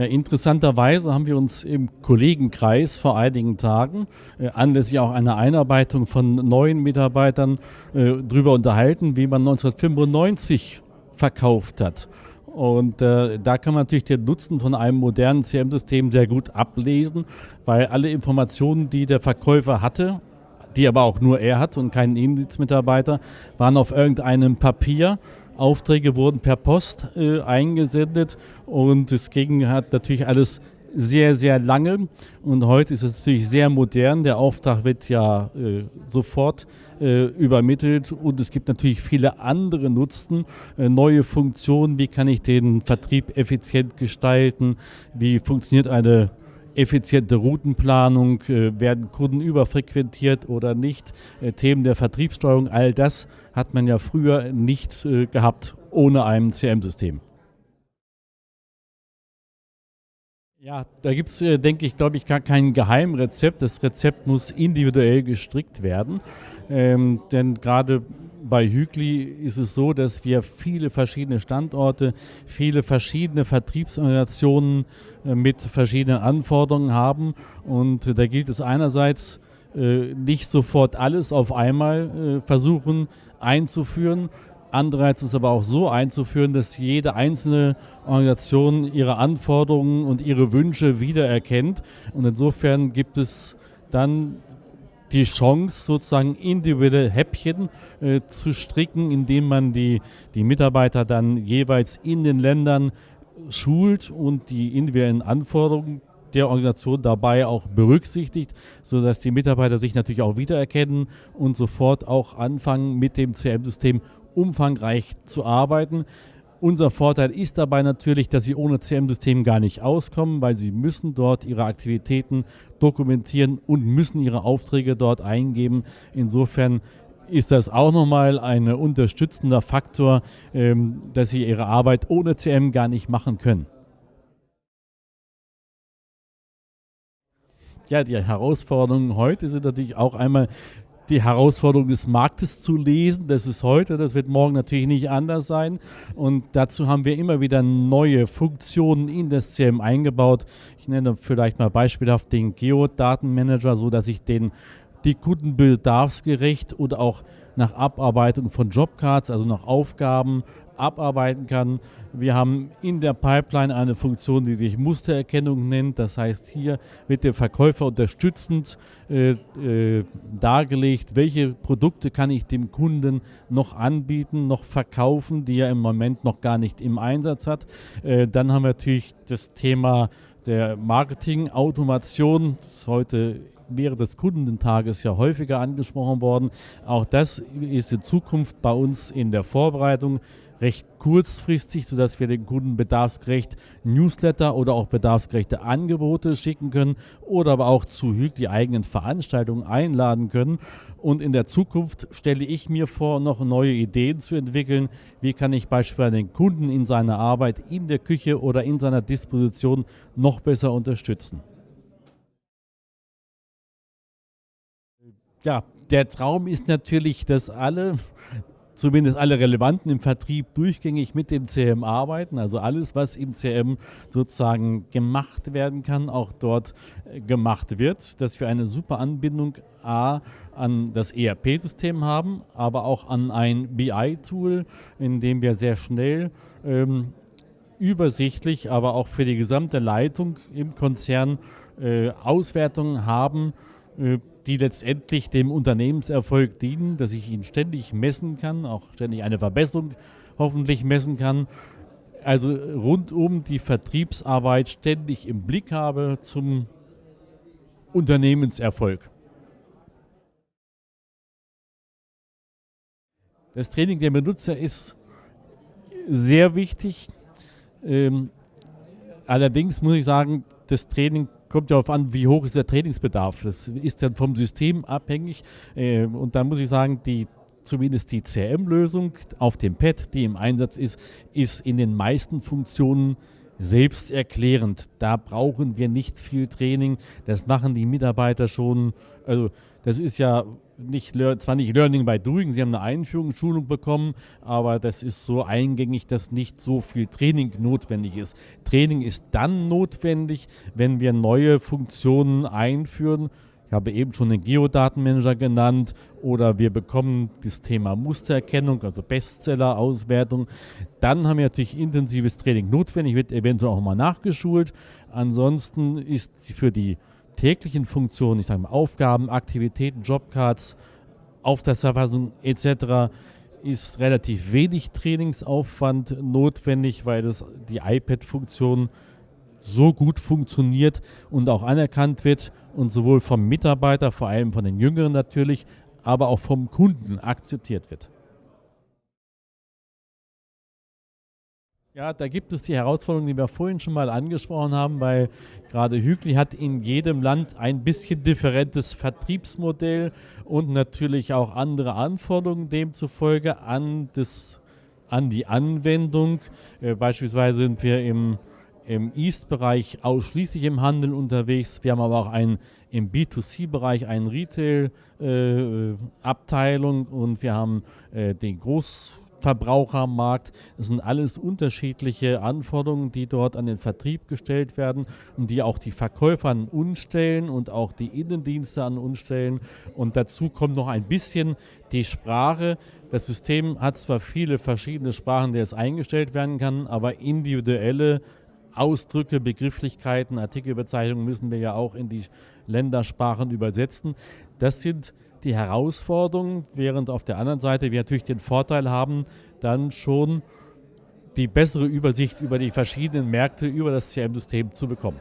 Ja, interessanterweise haben wir uns im Kollegenkreis vor einigen Tagen äh, anlässlich auch einer Einarbeitung von neuen Mitarbeitern äh, darüber unterhalten, wie man 1995 verkauft hat. Und äh, da kann man natürlich den Nutzen von einem modernen CM-System sehr gut ablesen, weil alle Informationen, die der Verkäufer hatte, die aber auch nur er hat und kein Innendienstmitarbeiter, waren auf irgendeinem Papier Aufträge wurden per Post äh, eingesendet und es ging hat natürlich alles sehr, sehr lange und heute ist es natürlich sehr modern. Der Auftrag wird ja äh, sofort äh, übermittelt und es gibt natürlich viele andere Nutzen, äh, neue Funktionen. Wie kann ich den Vertrieb effizient gestalten? Wie funktioniert eine effiziente Routenplanung, äh, werden Kunden überfrequentiert oder nicht, äh, Themen der Vertriebssteuerung, all das hat man ja früher nicht äh, gehabt ohne ein CM-System. Ja, da gibt es, denke ich, glaube ich, gar kein Geheimrezept. Das Rezept muss individuell gestrickt werden. Ähm, denn gerade bei Hügli ist es so, dass wir viele verschiedene Standorte, viele verschiedene Vertriebsorganisationen äh, mit verschiedenen Anforderungen haben. Und äh, da gilt es einerseits, äh, nicht sofort alles auf einmal versuchen einzuführen. Andererseits ist es aber auch so einzuführen, dass jede einzelne Organisation ihre Anforderungen und ihre Wünsche wiedererkennt. Und insofern gibt es dann die Chance, sozusagen individuelle Häppchen äh, zu stricken, indem man die, die Mitarbeiter dann jeweils in den Ländern schult und die individuellen Anforderungen der Organisation dabei auch berücksichtigt, sodass die Mitarbeiter sich natürlich auch wiedererkennen und sofort auch anfangen, mit dem CM-System umfangreich zu arbeiten. Unser Vorteil ist dabei natürlich, dass sie ohne CM-System gar nicht auskommen, weil sie müssen dort ihre Aktivitäten dokumentieren und müssen ihre Aufträge dort eingeben. Insofern ist das auch nochmal ein unterstützender Faktor, ähm, dass sie ihre Arbeit ohne CM gar nicht machen können. Ja, die Herausforderungen heute sind natürlich auch einmal die Herausforderung des Marktes zu lesen. Das ist heute, das wird morgen natürlich nicht anders sein. Und dazu haben wir immer wieder neue Funktionen in das CM eingebaut. Ich nenne vielleicht mal beispielhaft den Geodatenmanager, so dass ich den die Kunden bedarfsgerecht oder auch nach Abarbeitung von Jobcards, also nach Aufgaben abarbeiten kann. Wir haben in der Pipeline eine Funktion, die sich Mustererkennung nennt. Das heißt, hier wird der Verkäufer unterstützend äh, äh, dargelegt, welche Produkte kann ich dem Kunden noch anbieten, noch verkaufen, die er im Moment noch gar nicht im Einsatz hat. Äh, dann haben wir natürlich das Thema der Marketing-Automation, das heute während des Kundentages ja häufiger angesprochen worden. Auch das ist in Zukunft bei uns in der Vorbereitung recht kurzfristig, sodass wir den Kunden bedarfsgerecht Newsletter oder auch bedarfsgerechte Angebote schicken können oder aber auch zu HÜG die eigenen Veranstaltungen einladen können. Und in der Zukunft stelle ich mir vor, noch neue Ideen zu entwickeln. Wie kann ich beispielsweise den Kunden in seiner Arbeit in der Küche oder in seiner Disposition noch besser unterstützen? Ja, der Traum ist natürlich, dass alle zumindest alle Relevanten im Vertrieb durchgängig mit dem CM arbeiten. Also alles, was im CM sozusagen gemacht werden kann, auch dort äh, gemacht wird, dass wir eine super Anbindung A an das ERP-System haben, aber auch an ein BI-Tool, in dem wir sehr schnell ähm, übersichtlich, aber auch für die gesamte Leitung im Konzern äh, Auswertungen haben, die letztendlich dem Unternehmenserfolg dienen, dass ich ihn ständig messen kann, auch ständig eine Verbesserung hoffentlich messen kann. Also rundum die Vertriebsarbeit ständig im Blick habe zum Unternehmenserfolg. Das Training der Benutzer ist sehr wichtig. Ähm, allerdings muss ich sagen, das Training kommt darauf an, wie hoch ist der Trainingsbedarf. Das ist dann vom System abhängig. Äh, und da muss ich sagen, die zumindest die CRM-Lösung auf dem Pad, die im Einsatz ist, ist in den meisten Funktionen selbsterklärend. Da brauchen wir nicht viel Training. Das machen die Mitarbeiter schon. Also das ist ja nicht, zwar nicht Learning by Doing, sie haben eine Einführungsschulung bekommen, aber das ist so eingängig, dass nicht so viel Training notwendig ist. Training ist dann notwendig, wenn wir neue Funktionen einführen. Ich habe eben schon den Geodatenmanager genannt oder wir bekommen das Thema Mustererkennung, also Bestseller-Auswertung. Dann haben wir natürlich intensives Training notwendig, wird eventuell auch mal nachgeschult. Ansonsten ist für die täglichen Funktionen, ich sage mal Aufgaben, Aktivitäten, Jobcards, Auftragsverfassung etc. ist relativ wenig Trainingsaufwand notwendig, weil das die iPad-Funktion so gut funktioniert und auch anerkannt wird und sowohl vom Mitarbeiter, vor allem von den Jüngeren natürlich, aber auch vom Kunden akzeptiert wird. Ja, da gibt es die Herausforderungen, die wir vorhin schon mal angesprochen haben, weil gerade Hügli hat in jedem Land ein bisschen differentes Vertriebsmodell und natürlich auch andere Anforderungen demzufolge an, das, an die Anwendung. Äh, beispielsweise sind wir im, im East-Bereich ausschließlich im Handel unterwegs. Wir haben aber auch ein, im B2C-Bereich eine Retail-Abteilung äh, und wir haben äh, den Groß- Verbrauchermarkt. Das sind alles unterschiedliche Anforderungen, die dort an den Vertrieb gestellt werden und die auch die Verkäufer an uns stellen und auch die Innendienste an uns stellen. Und dazu kommt noch ein bisschen die Sprache. Das System hat zwar viele verschiedene Sprachen, die es eingestellt werden kann, aber individuelle Ausdrücke, Begrifflichkeiten, Artikelbezeichnungen müssen wir ja auch in die Ländersprachen übersetzen. Das sind die Herausforderung, während auf der anderen Seite wir natürlich den Vorteil haben, dann schon die bessere Übersicht über die verschiedenen Märkte über das CRM-System zu bekommen.